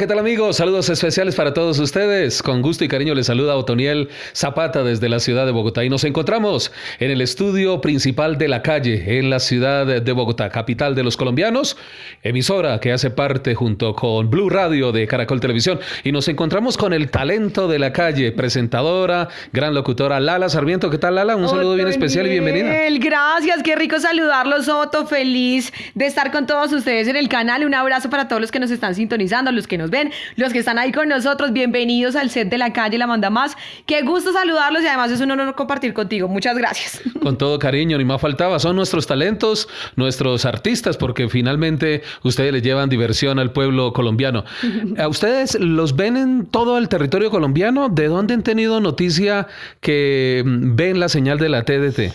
¿qué tal amigos? Saludos especiales para todos ustedes. Con gusto y cariño les saluda Otoniel Zapata desde la ciudad de Bogotá y nos encontramos en el estudio principal de la calle en la ciudad de Bogotá, capital de los colombianos, emisora que hace parte junto con Blue Radio de Caracol Televisión y nos encontramos con el talento de la calle, presentadora, gran locutora Lala Sarmiento. ¿Qué tal Lala? Un saludo bien especial y bienvenida. Gracias, qué rico saludarlos, Otto. Feliz de estar con todos ustedes en el canal. Un abrazo para todos los que nos están sintonizando, los que nos ven, los que están ahí con nosotros. Bienvenidos al set de la calle La Manda Más. Qué gusto saludarlos y además es un honor compartir contigo. Muchas gracias. Con todo cariño, ni más faltaba. Son nuestros talentos, nuestros artistas, porque finalmente ustedes les llevan diversión al pueblo colombiano. ¿A ustedes los ven en todo el territorio colombiano? ¿De dónde han tenido noticia que ven la señal de la TDT?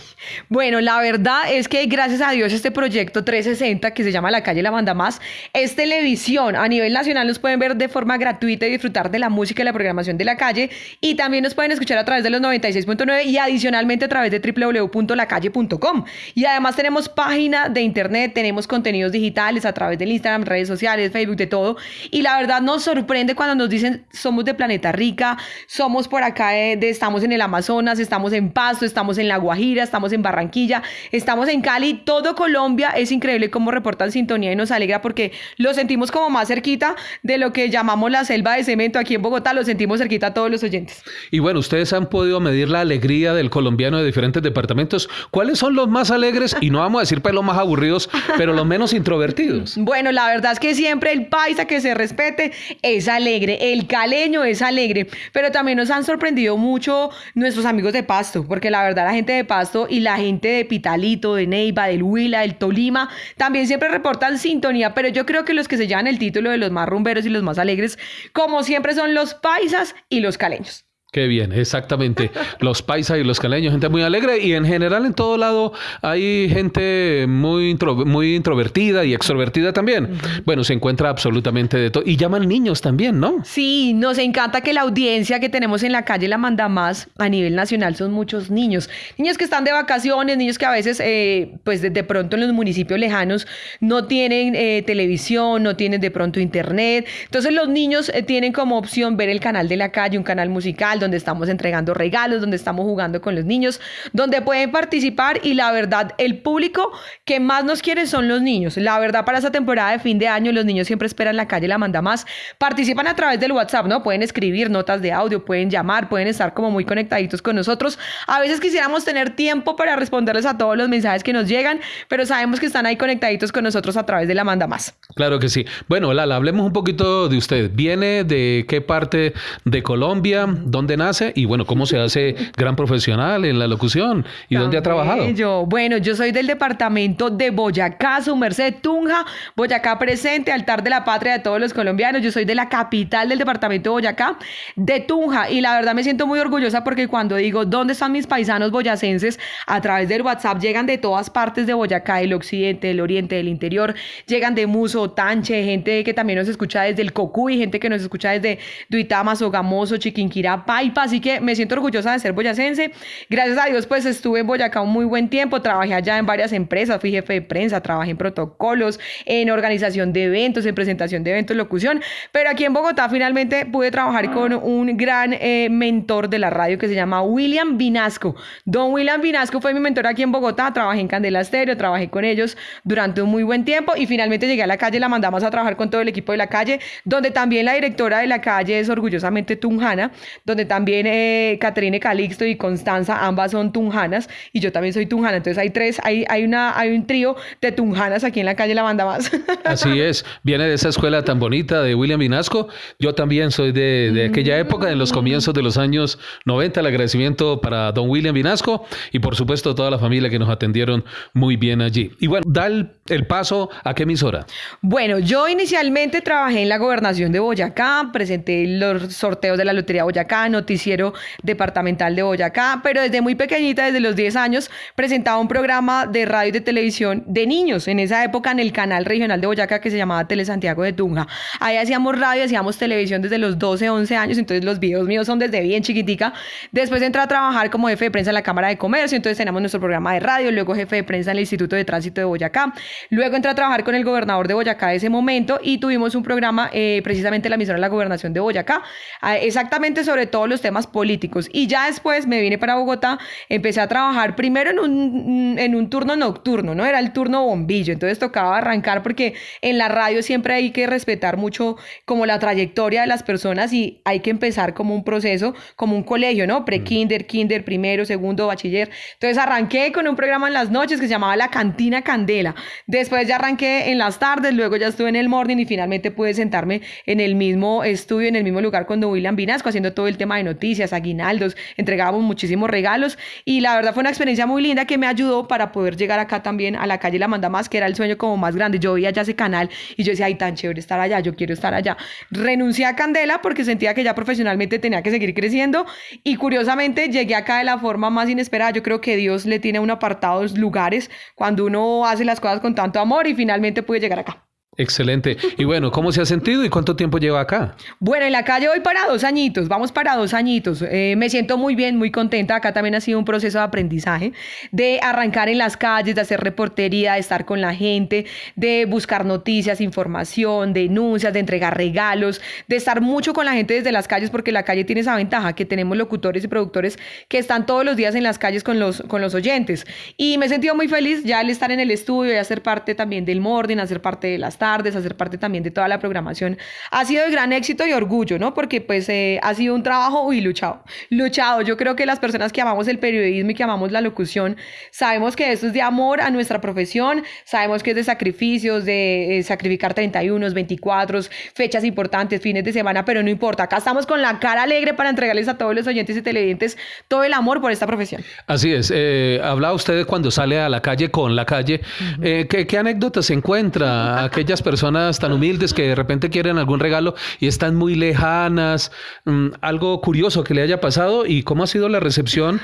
Bueno, la verdad es que gracias a Dios este proyecto 360 que se llama La Calle La Manda Más es televisión. A nivel nacional nos pueden ver de forma gratuita y disfrutar de la música y la programación de la calle y también nos pueden escuchar a través de los 96.9 y adicionalmente a través de www.lacalle.com. Y además tenemos página de internet, tenemos contenidos digitales a través del Instagram, redes sociales, Facebook, de todo. Y la verdad nos sorprende cuando nos dicen somos de Planeta Rica, somos por acá de, estamos en el Amazonas, estamos en Pasto, estamos en La Guajira, estamos en Barranquilla, estamos en Cali, todo Colombia. Es increíble cómo reportan sintonía y nos alegra porque lo sentimos como más cerquita de lo que llamamos la selva de cemento aquí en Bogotá, lo sentimos cerquita a todos los oyentes. Y bueno, ustedes han podido medir la alegría del colombiano de diferentes departamentos. ¿Cuáles son los más alegres? Y no vamos a decir pues los más aburridos, pero los menos introvertidos. Bueno, la verdad es que siempre el paisa que se respete es alegre, el caleño es alegre, pero también nos han sorprendido mucho nuestros amigos de Pasto, porque la verdad la gente de Pasto y la gente de Pitalito, de Neiva, del Huila, del Tolima, también siempre reportan sintonía, pero yo creo que los que se llevan el título de los más rumberos y los más alegres, como siempre, son los paisas y los caleños. Qué bien, exactamente. Los paisas y los caleños, gente muy alegre y en general en todo lado hay gente muy, muy introvertida y extrovertida también. Bueno, se encuentra absolutamente de todo. Y llaman niños también, ¿no? Sí, nos encanta que la audiencia que tenemos en la calle La Manda Más a nivel nacional son muchos niños. Niños que están de vacaciones, niños que a veces, eh, pues de, pronto en los municipios lejanos no tienen eh, televisión, no tienen de pronto internet. Entonces los niños eh, tienen como opción ver el canal de la calle, un canal musical donde estamos entregando regalos, donde estamos jugando con los niños, donde pueden participar y la verdad, el público que más nos quiere son los niños. La verdad, para esta temporada de fin de año, los niños siempre esperan la calle La Manda Más. Participan a través del WhatsApp, ¿no? Pueden escribir notas de audio, pueden llamar, pueden estar como muy conectaditos con nosotros. A veces quisiéramos tener tiempo para responderles a todos los mensajes que nos llegan, pero sabemos que están ahí conectaditos con nosotros a través de La Manda Más. Claro que sí. Bueno, Lala, hablemos un poquito de usted. ¿Viene de qué parte de Colombia? ¿Dónde nace y bueno, cómo se hace gran profesional en la locución y dónde ha trabajado. Yo, bueno, yo soy del departamento de Boyacá, su merced Tunja, Boyacá presente, altar de la patria de todos los colombianos. Yo soy de la capital del departamento de Boyacá, de Tunja, y la verdad me siento muy orgullosa porque cuando digo dónde están mis paisanos boyacenses, a través del WhatsApp llegan de todas partes de Boyacá, del occidente, del oriente, del interior, llegan de Muso, Tanche, gente que también nos escucha desde el Cocuy, gente que nos escucha desde Duitama, Sogamoso, Chiquinquirá, Paipa, así que me siento orgullosa de ser boyacense. Gracias a Dios, pues estuve en Boyacá un muy buen tiempo, trabajé allá en varias empresas, fui jefe de prensa, trabajé en protocolos, en organización de eventos, en presentación de eventos, locución, pero aquí en Bogotá finalmente pude trabajar con un gran eh, mentor de la radio que se llama William Vinasco. Don William Vinasco fue mi mentor aquí en Bogotá, trabajé en Candela Estéreo, trabajé con ellos durante un muy buen tiempo y finalmente llegué a la calle, la mandamos a trabajar con todo el equipo de la calle, donde también la directora de la calle es orgullosamente Tunjana, donde también eh, Caterine Calixto y Constanza, ambas son tunjanas y yo también soy tunjana. Entonces hay tres, hay, hay, una, hay un trío de tunjanas aquí en la calle La Banda Más. Así es, viene de esa escuela tan bonita de William Vinasco. Yo también soy de, de aquella época, en los comienzos de los años 90. El agradecimiento para don William Vinasco y por supuesto toda la familia que nos atendieron muy bien allí. Y bueno, da el, el paso a qué emisora. Bueno, yo inicialmente trabajé en la gobernación de Boyacá, presenté los sorteos de la Lotería Boyacá, noticiero departamental de Boyacá, pero desde muy pequeñita, desde los 10 años, presentaba un programa de radio y de televisión de niños, en esa época en el canal regional de Boyacá que se llamaba Tele Santiago de Tunja. Ahí hacíamos radio, hacíamos televisión desde los 12, 11 años, entonces los videos míos son desde bien chiquitica. Después entré a trabajar como jefe de prensa en la Cámara de Comercio, entonces teníamos nuestro programa de radio, luego jefe de prensa en el Instituto de Tránsito de Boyacá. Luego entré a trabajar con el gobernador de Boyacá de ese momento y tuvimos un programa eh, precisamente la emisora de la gobernación de Boyacá, ah, exactamente sobre todos los temas políticos. Y ya después me vine para Bogotá, empecé a trabajar primero en un, en un turno nocturno, ¿no? Era el turno bombillo, entonces tocaba arrancar porque en la radio siempre hay que respetar mucho como la trayectoria de las personas y hay que empezar como un proceso, como un colegio, ¿no? Pre-kinder, kinder, primero, segundo, bachiller. Entonces arranqué con un programa en las noches que se llamaba La Cantina Candela. Después ya arranqué en las tardes, luego ya estuve en el morning y finalmente pude sentarme en el mismo estudio, en el mismo lugar con Don William Vinasco, haciendo todo el tema de noticias, aguinaldos, entregábamos muchísimos regalos y la verdad fue una experiencia muy linda que me ayudó para poder llegar acá también a la calle La Manda Más, que era el sueño como más grande. Yo veía ya ese canal y yo decía, ay, tan chévere estar allá, yo quiero estar allá. Renuncié a Candela porque sentía que ya profesionalmente tenía que seguir creciendo y curiosamente llegué acá de la forma más inesperada. Yo creo que Dios le tiene un apartado lugares cuando uno hace las cosas tanto amor y finalmente pude llegar acá. Excelente. Y bueno, ¿cómo se ha sentido y cuánto tiempo lleva acá? Bueno, en la calle voy para dos añitos, vamos para dos añitos. Eh, me siento muy bien, muy contenta. Acá también ha sido un proceso de aprendizaje, de arrancar en las calles, de hacer reportería, de estar con la gente, de buscar noticias, información, denuncias, de entregar regalos, de estar mucho con la gente desde las calles, porque la calle tiene esa ventaja que tenemos locutores y productores que están todos los días en las calles con los, con los oyentes. Y me he sentido muy feliz ya al estar en el estudio y hacer parte también del Morden, hacer parte de las tardes, hacer parte también de toda la programación, ha sido de gran éxito y orgullo, ¿no? Porque pues eh, ha sido un trabajo y luchado, luchado. Yo creo que las personas que amamos el periodismo y que amamos la locución, sabemos que esto es de amor a nuestra profesión, sabemos que es de sacrificios, de eh, sacrificar 31, 24, fechas importantes, fines de semana, pero no importa, acá estamos con la cara alegre para entregarles a todos los oyentes y televidentes todo el amor por esta profesión. Así es, eh, hablaba usted cuando sale a la calle con la calle, ¿qué, ¿qué anécdotas se encuentra personas tan humildes que de repente quieren algún regalo y están muy lejanas, mm, algo curioso que le haya pasado y cómo ha sido la recepción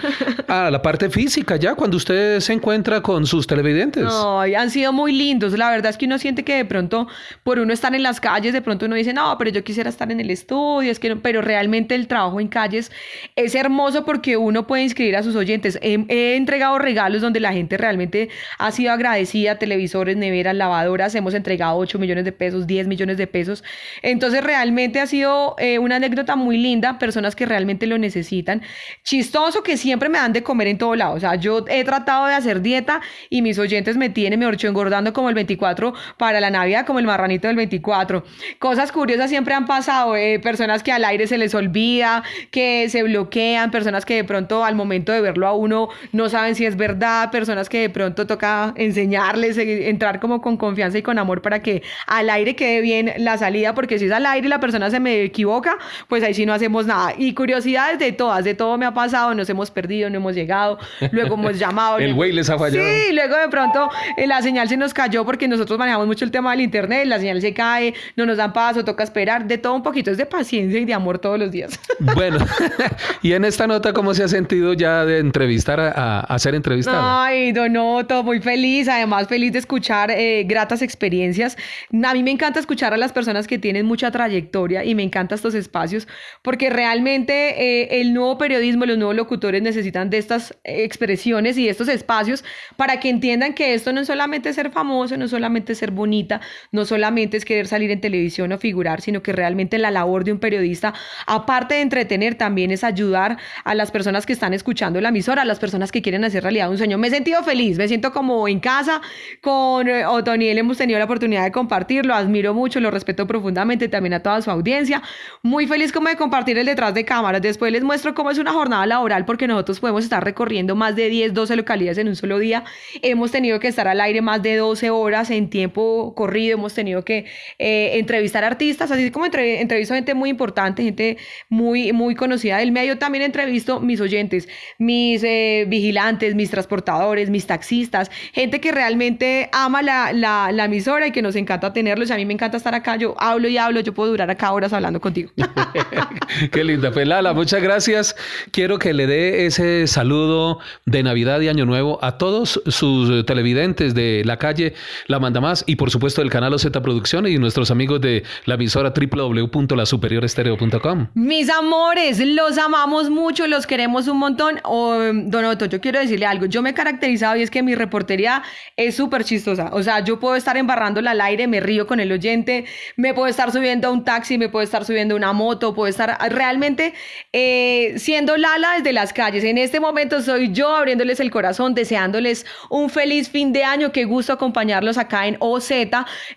a la parte física ya cuando usted se encuentra con sus televidentes. No, han sido muy lindos. La verdad es que uno siente que de pronto por uno estar en las calles, de pronto uno dice, no, pero yo quisiera estar en el estudio, es que pero realmente el trabajo en calles es hermoso porque uno puede inscribir a sus oyentes. He, he entregado regalos donde la gente realmente ha sido agradecida, televisores, neveras, lavadoras, hemos entregado 8 millones de pesos, 10 millones de pesos. Entonces realmente ha sido eh, una anécdota muy linda, personas que realmente lo necesitan. Chistoso que siempre me dan de comer en todo lado. O sea, yo he tratado de hacer dieta y mis oyentes me tienen, me orcho engordando como el 24 para la Navidad, como el marranito del 24. Cosas curiosas siempre han pasado, eh, personas que al aire se les olvida, que se bloquean, personas que de pronto al momento de verlo a uno no saben si es verdad, personas que de pronto toca enseñarles, eh, entrar como con confianza y con amor para que al aire quede bien la salida, porque si es al aire y la persona se me equivoca, pues ahí sí no hacemos nada. Y curiosidades de todas, de todo me ha pasado, nos hemos perdido, no hemos llegado, luego hemos llamado. el güey les ha fallado. Sí, luego de pronto eh, la señal se nos cayó porque nosotros manejamos mucho el tema del internet, la señal se cae, no nos dan paso, toca esperar, de todo un poquito, es de paciencia y de amor todos los días. Bueno, y en esta nota, ¿cómo se ha sentido ya de entrevistar a, a, ser entrevistada? Ay, Donoto, muy feliz, además feliz de escuchar eh, gratas experiencias a mí me encanta escuchar a las personas que tienen mucha trayectoria y me encantan estos espacios porque realmente eh, el nuevo periodismo, los nuevos locutores necesitan de estas expresiones y estos espacios para que entiendan que esto no es solamente ser famoso, no es solamente ser bonita, no solamente es querer salir en televisión o figurar, sino que realmente la labor de un periodista, aparte de entretener, también es ayudar a las personas que están escuchando la emisora, a las personas que quieren hacer realidad un sueño. Me he sentido feliz, me siento como en casa con eh, Otoniel, hemos tenido la oportunidad de compartir lo admiro mucho, lo respeto profundamente, también a toda su audiencia. Muy feliz como de compartir el detrás de cámaras. Después les muestro cómo es una jornada laboral porque nosotros podemos estar recorriendo más de 10, 12 localidades en un solo día. Hemos tenido que estar al aire más de 12 horas en tiempo corrido, hemos tenido que eh, entrevistar artistas, así como entre, entrevisto gente muy importante, gente muy, muy conocida del medio. También entrevisto mis oyentes, mis eh, vigilantes, mis transportadores, mis taxistas, gente que realmente ama la, la, la emisora y que nos nos encanta tenerlos. A mí me encanta estar acá. Yo hablo y hablo. Yo puedo durar acá horas hablando contigo. Qué linda. Pues Lala, muchas gracias. Quiero que le dé ese saludo de Navidad y Año Nuevo a todos sus televidentes de la calle La Manda Más y por supuesto del canal OZ Producciones y nuestros amigos de la emisora www.lasuperiorestereo.com. Mis amores, los amamos mucho, los queremos un montón. Oh, don Otto, yo quiero decirle algo. Yo me he caracterizado y es que mi reportería es súper chistosa. O sea, yo puedo estar embarrándola al aire, me río con el oyente, me puedo estar subiendo a un taxi, me puedo estar subiendo a una moto, puedo estar realmente eh, siendo Lala desde las calles. En este momento soy yo abriéndoles el corazón, deseándoles un feliz fin de año. Qué gusto acompañarlos acá en OZ.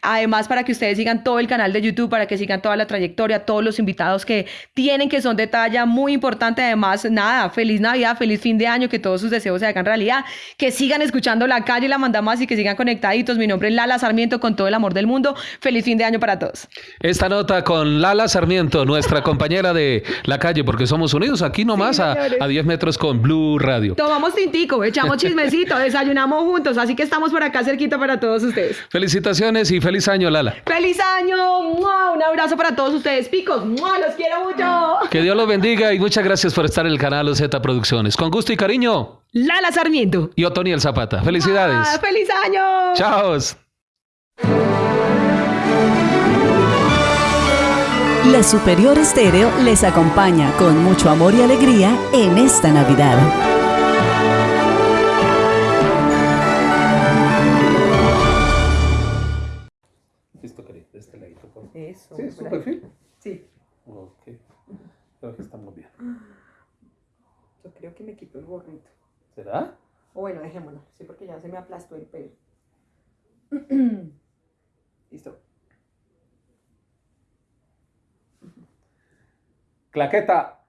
Además, para que ustedes sigan todo el canal de YouTube, para que sigan toda la trayectoria, todos los invitados que tienen, que son de talla muy importante. Además, nada, feliz Navidad, feliz fin de año, que todos sus deseos se hagan realidad, que sigan escuchando la calle la mandamos y que sigan conectaditos. Mi nombre es Lala Sarmiento, con todo el amor del mundo. Feliz fin de año para todos. Esta nota con Lala Sarmiento, nuestra compañera de la calle, porque somos unidos aquí nomás a, a 10 metros con Blue Radio. Tomamos tintico, echamos chismecito, desayunamos juntos, así que estamos por acá cerquita para todos ustedes. Felicitaciones y feliz año, Lala. ¡Feliz año! Un abrazo para todos ustedes, picos. ¡Los quiero mucho! Que Dios los bendiga y muchas gracias por estar en el canal Z Producciones. Con gusto y cariño. Lala Sarmiento. Y Otoniel Zapata. Felicidades. ¡Feliz año! Chao. La Superior Estéreo les acompaña con mucho amor y alegría en esta Navidad. Eso. ¿Sí? ¿Es su perfil? Sí. Ok. Creo que estamos bien. Yo creo que me quito el gorrito. ¿Será? O bueno, dejémoslo. Sí, porque ya se me aplastó el pelo. Listo. Claqueta.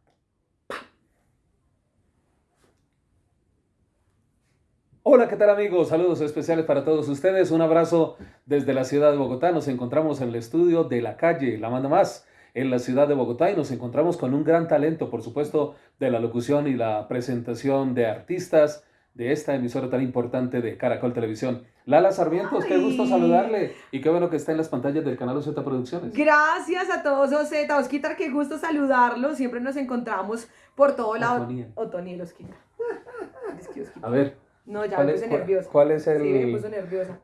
Hola, ¿qué tal amigos? Saludos especiales para todos ustedes. Un abrazo desde la ciudad de Bogotá. Nos encontramos en el estudio de la calle La Manda Más en la ciudad de Bogotá y nos encontramos con un gran talento, por supuesto, de la locución y la presentación de artistas de esta emisora tan importante de Caracol Televisión. Lala Sarmientos, qué gusto saludarle y qué bueno que está en las pantallas del canal OZ Producciones. Gracias a todos OZ, Osquitar, qué gusto saludarlo. Siempre nos encontramos por todo lado. Otoniel. Otoniel, Osquitar. A ver, No, ya ¿cuál me puse nerviosa. cuál es el...? Sí, me puso nerviosa.